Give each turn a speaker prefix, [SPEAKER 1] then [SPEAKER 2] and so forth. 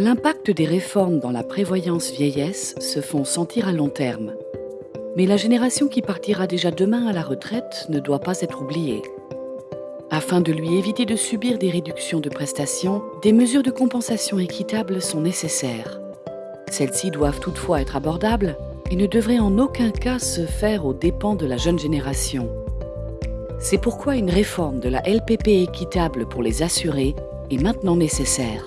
[SPEAKER 1] L'impact des réformes dans la prévoyance vieillesse se font sentir à long terme. Mais la génération qui partira déjà demain à la retraite ne doit pas être oubliée. Afin de lui éviter de subir des réductions de prestations, des mesures de compensation équitables sont nécessaires. Celles-ci doivent toutefois être abordables et ne devraient en aucun cas se faire aux dépens de la jeune génération. C'est pourquoi une réforme de la LPP équitable pour les assurés est maintenant nécessaire.